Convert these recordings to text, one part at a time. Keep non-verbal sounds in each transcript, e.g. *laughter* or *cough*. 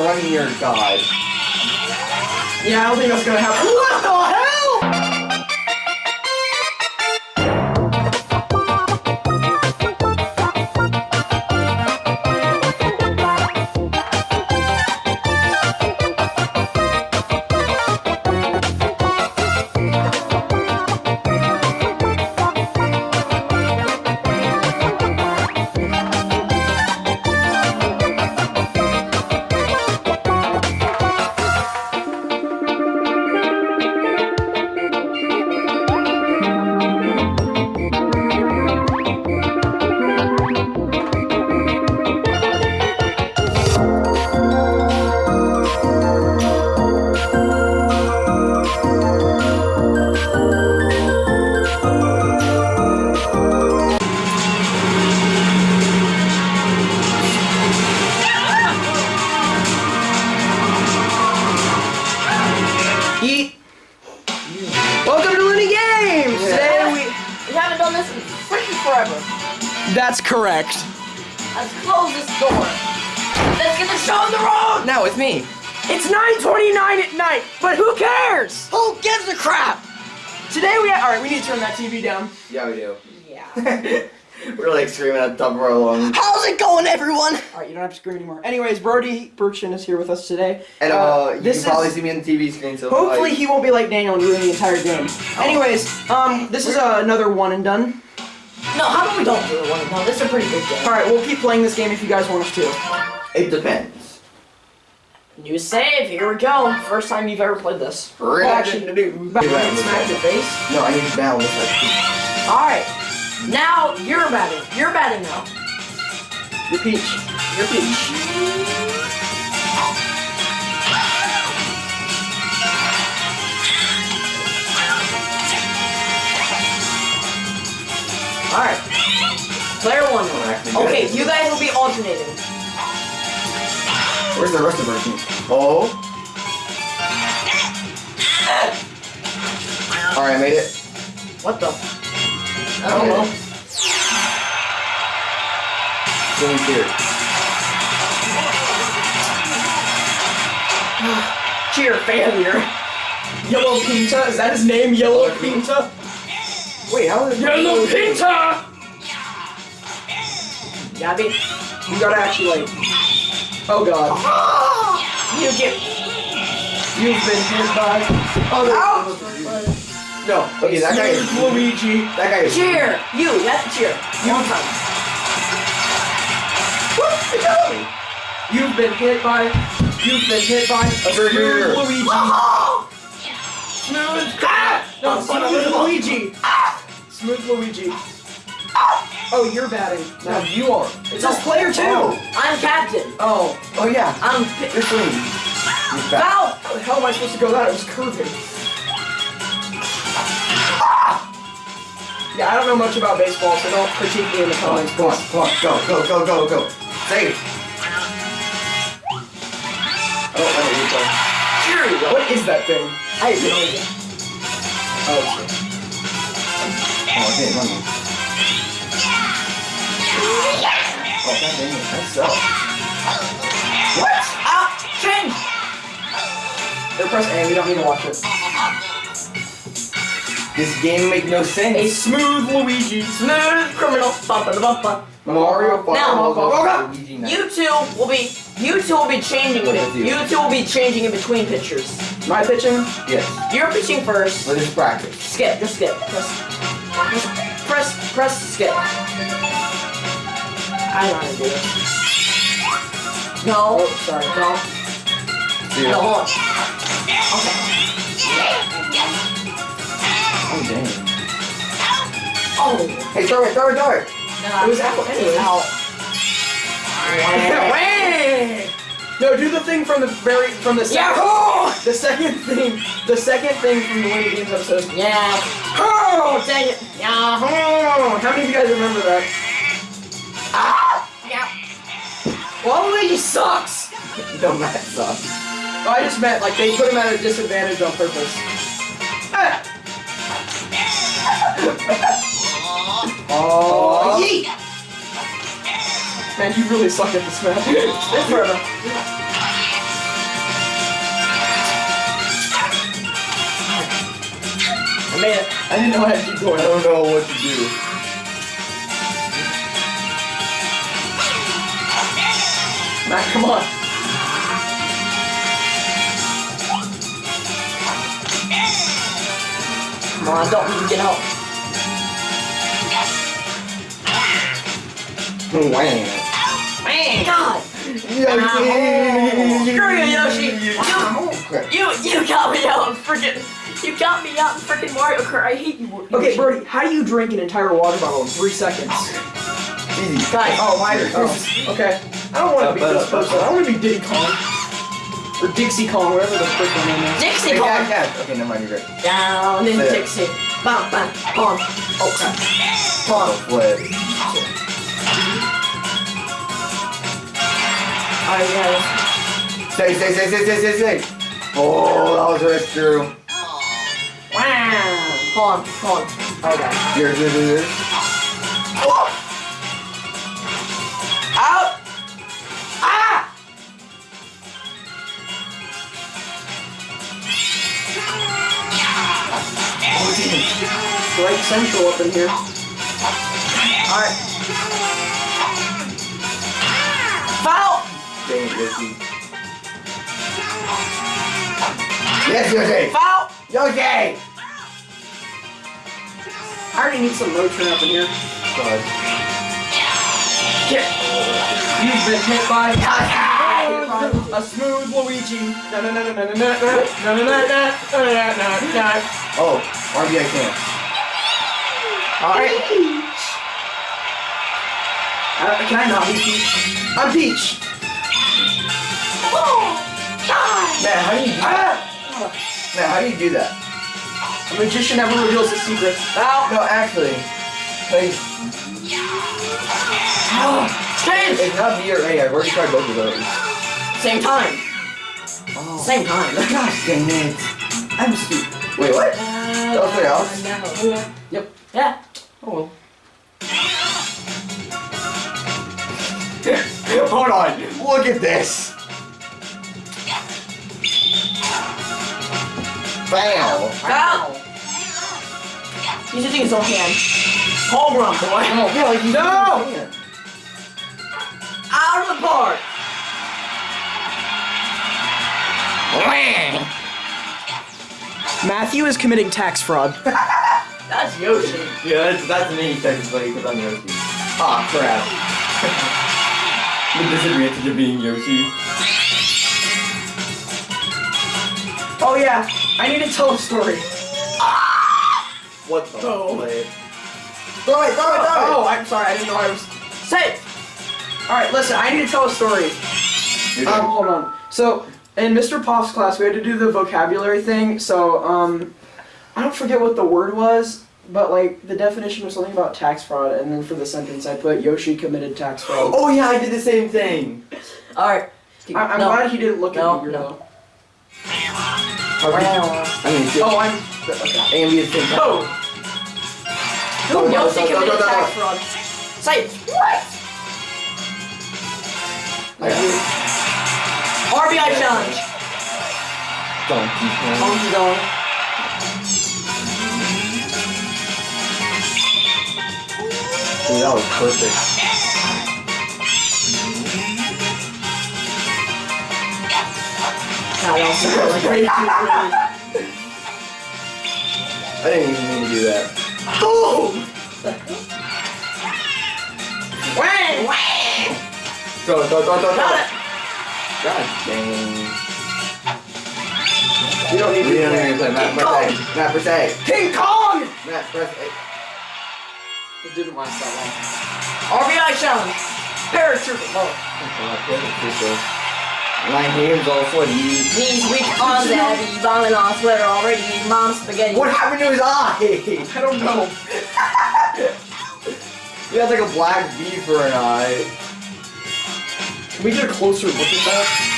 your god. Yeah, I don't think that's gonna happen. What the hell? Now it's me. It's 9:29 at night, but who cares? Who gives a crap? Today we. All right, we need to turn that TV down. Yeah, we do. Yeah. *laughs* We're like screaming at the top of our lungs. How's it going, everyone? All right, you don't have to scream anymore. Anyways, Brody Burchin is here with us today. And uh, you this can probably is- see me on the TV screen. So Hopefully like, he won't be like Daniel and ruin the entire game. Anyways, um, this is uh, another one and done. No, how about we don't do it one? No, this is a pretty good game. All right, we'll keep playing this game if you guys want us to. it depends. New save, here we go. First time you've ever played this. Action to do. Back Do that. and smack the face. No, I need to balance like. Alright. Now you're batting. You're batting now. Your peach. Your peach. Alright. Player one. Okay, you guys will be alternating. Where's the rest of our team? Oh. All right, I made it. What the? I don't know. Going here. *sighs* Cheer failure. Yellow Pianta, is that his name? Yellow Pianta? Wait, how is Yellow Pianta! Gabby, You gotta actually like. Oh god. Ah! you get. You've been hit by. Oh, No. Okay, that guy is. Luigi. That guy is. Cheer! You, you to cheer. One time. You've been hit by. You've been hit by a Burger. Ah! Ah! smooth Luigi. Smooth. Ah! No, smooth Luigi. Smooth Luigi. Oh, you're batting. No, No, you are. it's just player two. Oh. I'm captain. Oh, Oh yeah. I'm. You're clean. You're back. Foul! how the hell am I supposed to go that? It was curving. Yeah, I don't know much about baseball, so don't critique me in the comments. come on, come on, go, go, go, go, go. Save. Oh, I don't know what Cheerio. What is that thing? I have no idea. Oh, shit. Oh, okay, run. Oh, god dang it, that sucks. What? Ah! Change! Or press A, we don't need to watch it. This game make no sense. A smooth Luigi. Smooth criminal. Bumpa da bumpa. Mario Now, Ball, Luigi Knight. You two will be. You two will be changing. it. you? You two will be changing in between pitchers. My pitching? Yes, You're pitching first. let us practice. Skip. Just skip. Press. Just press. Press. Skip. I don't know how to do it. No. Oh, sorry. No. See No. Hold on. Okay. Oh, dang. Oh. Hey, throw it, throw it, throw it. Nah. It was out anyway. Out. *laughs* Wait! No, do the thing from the very from the second Yahoo! the second thing the second thing from the Winnie Games episode. Yeah. Oh, dang it. Yahoo! Oh, how many of you guys remember that? *laughs* Ah! Yeah. Well, sucks! *laughs* no, Matt sucks. Oh, I just meant, like, they put him at a disadvantage on purpose. *laughs* Ah! oh, yeet! Man, you really suck at this match. Forever. I made it. I didn't know how to keep going. I don't know what to do. Matt, come on. Come on, don't need to get out. Wham. Man, God. Yoshi! Screw you, Yoshi. You, you got me out in freaking. You got me out in freaking Mario Kart. I hate you. Yoshi. Okay, Brody, how do you drink an entire water bottle in three seconds? Easy. Guys. Oh, my. Oh, okay. I don't want to be uh, this person. I want to be Diddy Kong. Or Dixie Kong, whatever the frick her name is. Dixie Hey, Kong. cat, cat. Okay, never mind, you're right. Down in Say. Dixie. Bam, bam, Kong. Oh crap. Oh, flip. Alright, guys. Say, say, say, say, say, say, say. Oh, that was right through. Wow. Hold on, hold on. Okay. Here, here, here, here. Out! right central up in here. Alright. Foul! Dang it, Yoshi. Yes, Yoshi! Foul! Yoshi! I already need some motion up in here. God. Get! You've been hit by... Yoshi! a smooth Luigi. Oh, RBI can't. Alright. Uh, can I not be Peach? I'm Peach. Oh! God! Man, how do you do that? Ah! Man, how do you do that? A magician never reveals his secret. Foul! No, actually, like, Change! it's not B or A. I've already tried both of those. Same time. Oh. Same time. Gosh dang it. I'm stupid. Wait, what? That was something else? Yep. Yeah. Oh well. *laughs* Hold on. Look at this. Bam. Foul! He's using his own hand. Home run, boy. Oh, yeah, like you No! Out of the park. Matthew is committing tax fraud. *laughs* That's Yoshi. Yeah, that's, that's me technically because I'm Yoshi. Aw, crap. *laughs* the disadvantage of being Yoshi. Oh yeah, I need to tell a story. What the Oh. flip? Throw it, throw it, throw it! Oh, I'm sorry, I didn't know I was. Say it. All right, listen, I need to tell a story. Um, hold on. So in Mr. Poff's class, we had to do the vocabulary thing. So um, I don't forget what the word was, but like the definition was something about tax fraud, and then for the sentence I put Yoshi committed tax fraud. Oh yeah, I did the same thing. Alright. I- I'm no. glad he didn't look No, at me no. though. I mean, Oh, I'm. Okay. and we had the same. Oh. Go, go, Yoshi go, go, committed go, go. tax fraud. Say it. What? Yeah. RBI challenge. Donkey Kong. Monkey Dong. Dude, that was perfect. Nah, that was like way too early. I didn't even mean to do that. Oh! Boom! Wang! Wang! Throw it, throw it, throw it, throw it. Got it. God dang. We don't need to even play Matt, press A. Matt, press A. King Kong! Matt, press A. It didn't last that RBI challenge. Paratrooper. long. My name's all sweaty. Knees weak on daddy, bombing on sweater already, mom spaghetti. What happened to his eye? I don't know. *laughs* He had like a black V for an eye. Can we get a closer look at that?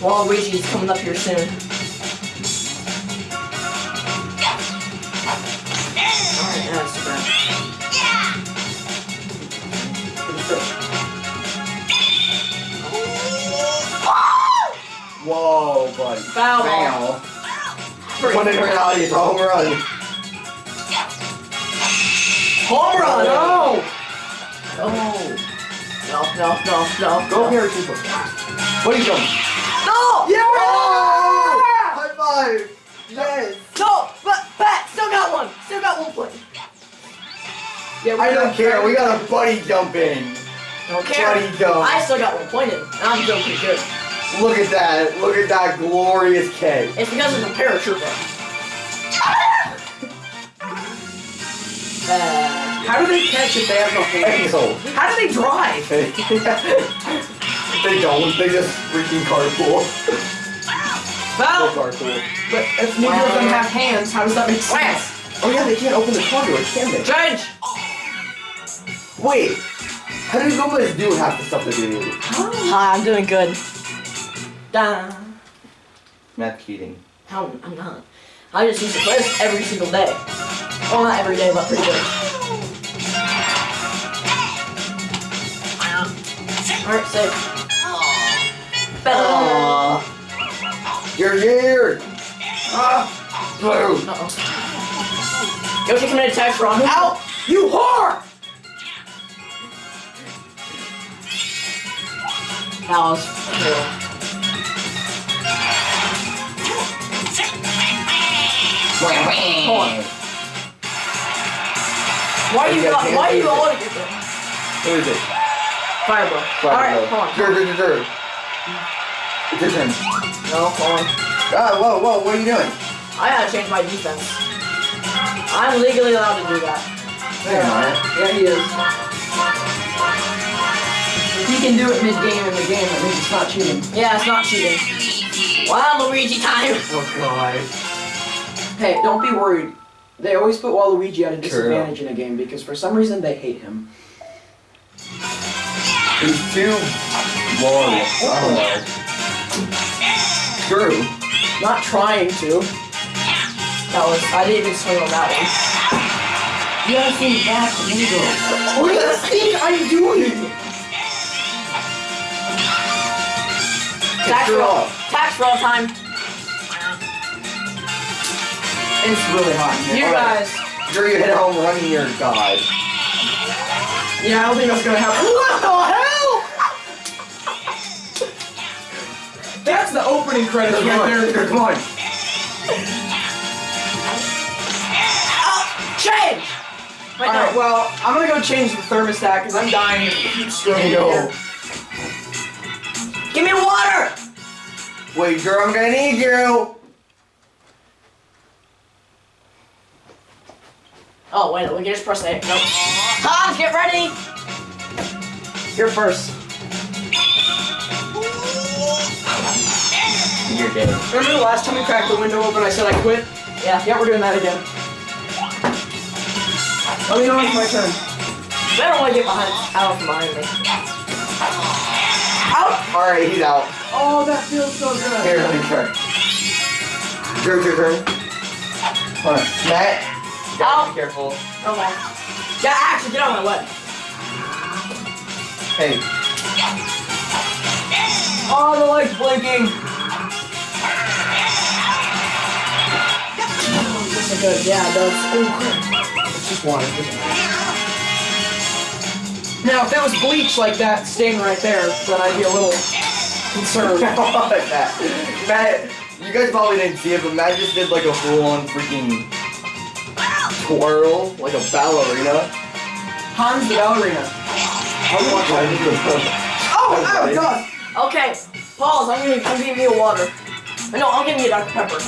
Waluigi's coming up here soon. Alright, that's super. buddy. Foul. Bam. When in reality, home run. Home run. No! Oh. No, no, no, no. Go here, Cooper. What are you doing? No! Yeah! High five! Yes! No! But, Pat, still got one. Still got one point. Yeah, I don't care, we got a buddy jump in. Don't care. Buddy jump. I still got one point in. and I'm doing pretty good. Look at that, look at that glorious K. It's because it's a paratrooper. Uh, How do they catch if they have no hands? How do they drive? *laughs* they don't, they just freaking carpool. They foul. carpool. But if neither of them have hands, how does that make sense? Oh yeah, they can't open the conduit, can they? Change. Wait, how do Gomez do half the stuff that they do? Hi, I'm doing good. Da. Matt Keating. How I'm not. I just used to play this every single day. Well, not every day, but pretty good. Alright, safe. Better. You're here! Ah! Blue! Uh-oh. Yoshi committed tax wrong. Ow! You whore! That was cool. Hold on. Why are you You not, why are you all together? Who is it? Fireball. Alright, hold on. Sure, sure, sure. It's your turn. No, hold on. Ah, whoa, whoa, what are you doing? I gotta change my defense. I'm legally allowed to do that. Yeah. Yeah, he is. He can do it mid-game in the game, that means it's not cheating. Yeah, it's not cheating. Wow, Luigi time! *laughs* Oh god. Hey, don't be worried. They always put Waluigi at a True. disadvantage in a game because for some reason they hate him. He's too glorious. I don't know. True. Not trying to. That was, I didn't even swing on that one. You gotta see back Mingo. What do you think I'm doing? Tax roll. Tax roll time. It's really hot in here. You here. guys. Sure you hit a home run in your god. Yeah, I don't think that's gonna happen. What the hell? That's the opening credits right on, there. come on. Oh, change! Wait, Alright, no. well, I'm gonna go change the thermostat because I'm dying of heat stroke There go. Give me water! Wait, girl, I'm gonna need you. Oh, wait, we can just press A. Nope. Hans, get ready! You're first. You're dead. Remember the last time we cracked the window open, I said I quit? Yeah. Yeah, we're doing that again. Oh, let me know when it's my turn. I don't want to get behind, out from behind me. Out! Alright, he's out. Oh, that feels so good. Here, let me try. Your your turn. Hold on. Matt. Out. Be careful. Oh, okay. Yeah, actually, get out of my way. Hey. Oh, the light's blinking. This good. Yeah, it does. Oh, It's just water. Now, if that was bleach like that stain right there, then I'd be a little concerned. *laughs* Matt, Matt, you guys probably didn't see it, but Matt just did like a full-on freaking twirl, like a ballerina. Hans the ballerina. I'll watch Oh, oh, God. Okay, pause. I'm gonna I'm giving you a water. No, I'm giving you Dr. Pepper.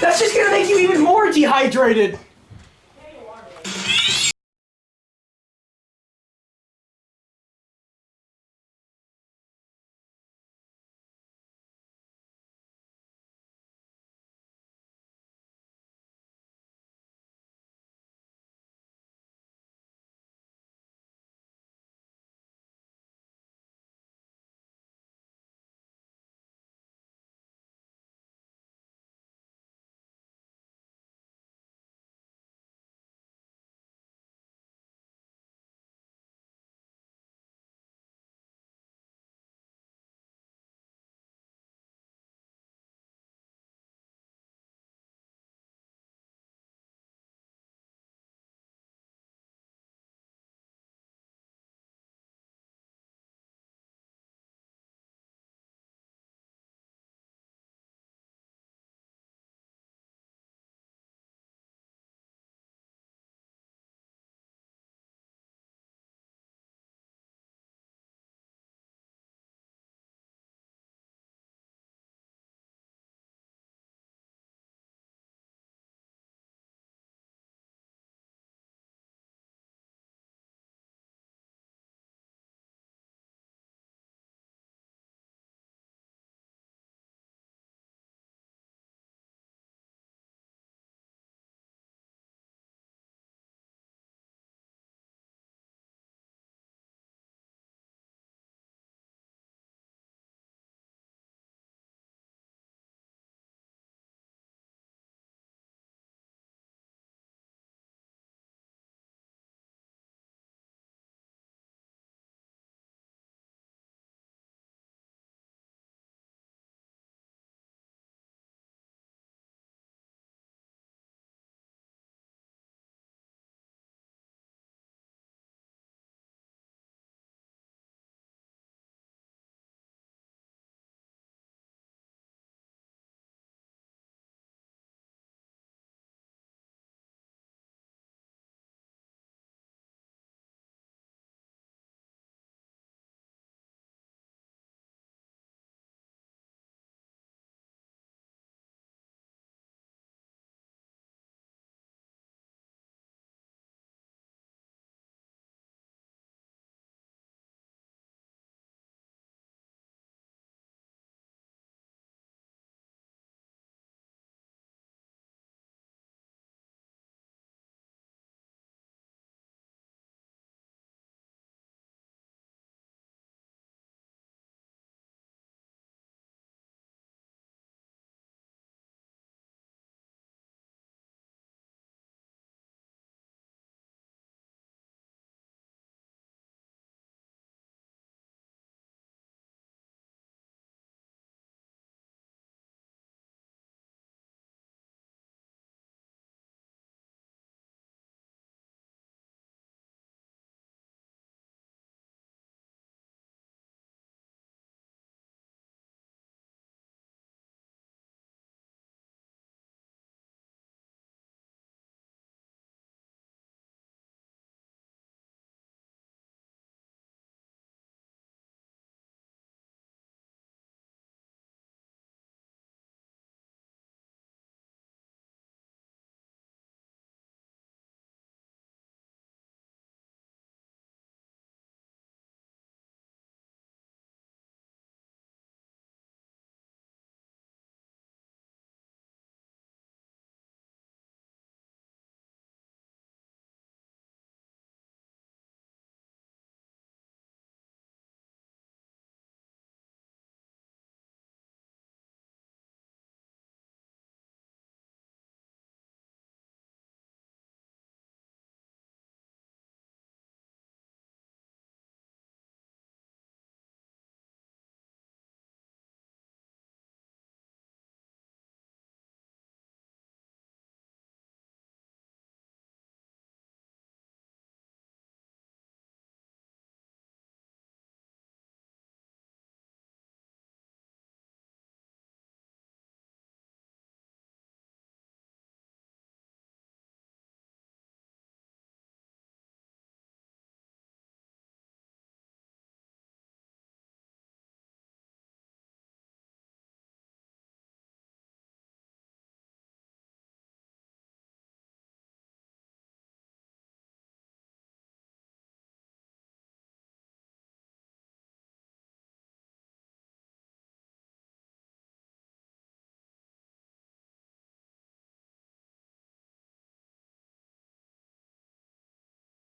That's just gonna make you even more dehydrated.